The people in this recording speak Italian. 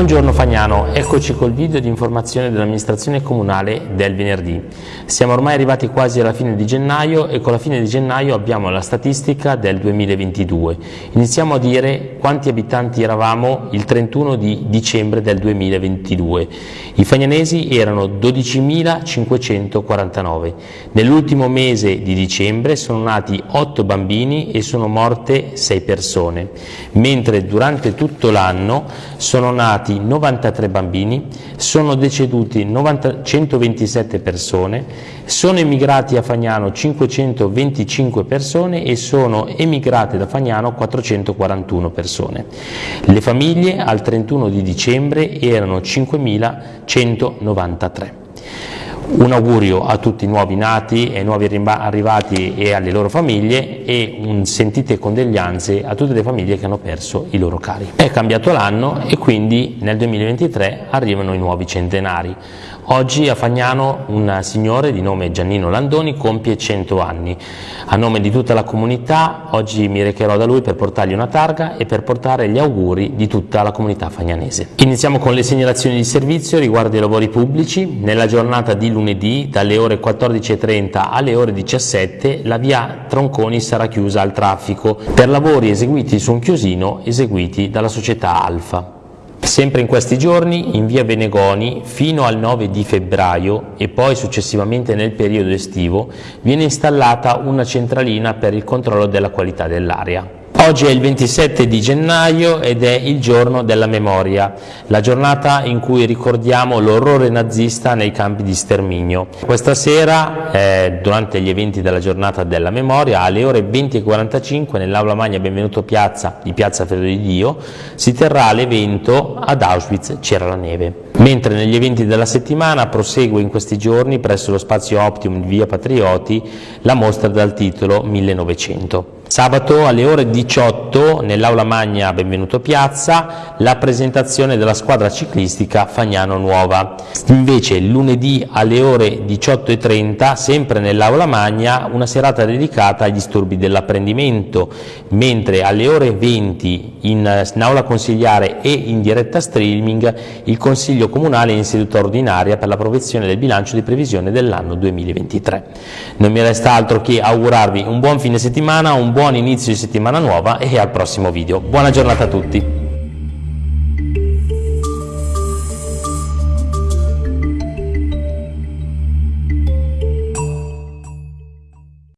Buongiorno Fagnano, eccoci col video di informazione dell'amministrazione comunale del venerdì. Siamo ormai arrivati quasi alla fine di gennaio e con la fine di gennaio abbiamo la statistica del 2022. Iniziamo a dire quanti abitanti eravamo il 31 di dicembre del 2022. I fagnanesi erano 12.549. Nell'ultimo mese di dicembre sono nati 8 bambini e sono morte 6 persone, mentre durante tutto l'anno sono nati nati 93 bambini, sono deceduti 90, 127 persone, sono emigrati a Fagnano 525 persone e sono emigrate da Fagnano 441 persone. Le famiglie al 31 di dicembre erano 5.193. Un augurio a tutti i nuovi nati e nuovi arrivati e alle loro famiglie e un sentite condoglianze a tutte le famiglie che hanno perso i loro cari. È cambiato l'anno e quindi nel 2023 arrivano i nuovi centenari. Oggi a Fagnano un signore di nome Giannino Landoni compie 100 anni. A nome di tutta la comunità oggi mi recherò da lui per portargli una targa e per portare gli auguri di tutta la comunità fagnanese. Iniziamo con le segnalazioni di servizio riguardo ai lavori pubblici. Nella giornata di lunedì dalle ore 14.30 alle ore 17 la via Tronconi sarà chiusa al traffico per lavori eseguiti su un chiosino eseguiti dalla società Alfa. Sempre in questi giorni in via Benegoni fino al 9 di febbraio e poi successivamente nel periodo estivo viene installata una centralina per il controllo della qualità dell'aria. Oggi è il 27 di gennaio ed è il giorno della memoria, la giornata in cui ricordiamo l'orrore nazista nei campi di sterminio. Questa sera, eh, durante gli eventi della giornata della memoria, alle ore 20.45 nell'aula magna Benvenuto Piazza di Piazza Fedro di Dio si terrà l'evento Ad Auschwitz c'era la neve. Mentre negli eventi della settimana prosegue in questi giorni presso lo spazio Optimum di Via Patrioti la mostra dal titolo 1900. Sabato alle ore 18 nell'aula magna Benvenuto Piazza la presentazione della squadra ciclistica Fagnano Nuova. Invece lunedì alle ore 18.30 sempre nell'aula magna una serata dedicata agli disturbi dell'apprendimento, mentre alle ore 20 in, in aula consigliare e in diretta streaming il Consiglio Comunale in seduta ordinaria per l'approvazione del bilancio di previsione dell'anno 2023. Non mi resta altro che augurarvi un buon fine settimana, un buon inizio di settimana nuova e al prossimo video. Buona giornata a tutti!